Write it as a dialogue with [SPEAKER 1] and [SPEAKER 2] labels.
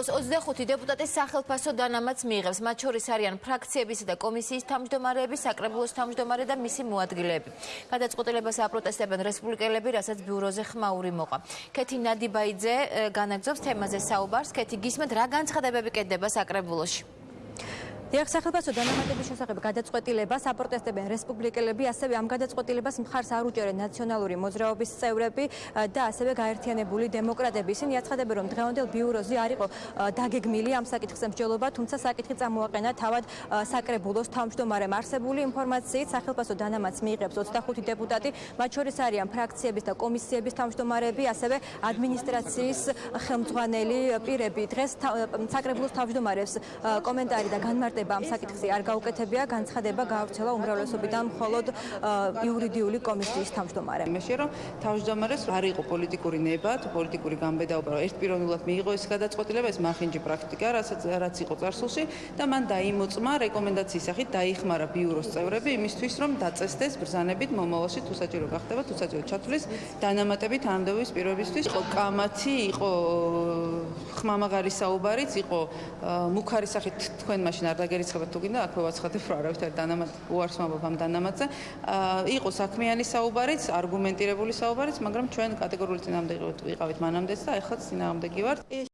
[SPEAKER 1] საქართველოს 25 დეპუტატის სახელფასო დანამატს მიიღებს. მათ შორის არიან ფრაქციებისა და კომისიის თავმჯდომარეები, საკრებულოს თავმჯდომარე და მისი მოადგილეები. გადაწყვეტილებას აპროტესტებენ რესპუბლიკელები, რასაც ბიუროზე ხმაური მოყვა. ქეთი ნადიბაიძე განაგზობს თემაზე საუბარს. ქეთი გისმენთ რა განცხადებები კეთდება საკრებულოში?
[SPEAKER 2] დიახ, სახელმწიფო დანამატების შესახებ გადაწყვეტილებას აპროტესტებენ რესპუბლიკელები, ასევე ამ გადაწყვეტილებას მხარს არ უჭერენ ნაციონალური მოძრაობის წევრები და ასევე გაერთიანებული დემოკრატები. ისინი აცხადებენ, რომ დღევანდელ ბიუროზე არ იყო დაგეგმილი ამ საკითხზე მსჯელობა, თუმცა საკითხი წამოაყენა თავად საკრებულოს თავმჯდომარემ. არსებული ინფორმაციით სახელმწიფო დანამატს მიიღებს 25 დეპუტატი, მათ შორის არიან ფრაქციების და კომისიების თავმჯდომარეები, ასევე ადმინისტრაციის ხელმძღვანელი პირები. დღეს საკრებულოს თავმჯდომარეს კომენტარი და განმარტება განცხადება ამ საკითხზე არ გაუკეთებია, განცხადება გაავრცელა უმრავლესობიდან მხოლოდ იურიდიული კომისიის თავმჯდომარემ.
[SPEAKER 3] იმაში რომ თავმჯდომარეს არ იყო პოლიტიკური ნება, პოლიტიკური გამბედაობა, რომ ერთპიროვნულად მიიღო ეს გადაწყვეტილება, ეს მახინჯი პრაქტიკა, რასაც რაც იყო წარსულში და მან დაიმოწმა რეკომენდაციის სახით დაიხმარა ბიუროს წევრები იმისთვის, რომ დაწესდეს ბრძანებით მომავალში თუ საჭირო გახდება, თუ საჭირო ჩათვლის დანამატებით ამდევის პირობისთვის. იყო კამათი, იყო ხმამაღალი საუბარიც, იყო მუქარი სახით თქვენ მაშინ არ დაგერიცხებათ თუ გინდა აქვე ვაცხადებ რა არავითარი დანამატ უარს ვამბობ ამ დანამატზე. იყო საქმიანი საუბარიც არგუმენტირებული საუბარიც მაგრამ ჩვენ კატეგორიული წინააღმდეგი ვიყავით მანამდეც და ეხლა წინააღმდეგი ვართ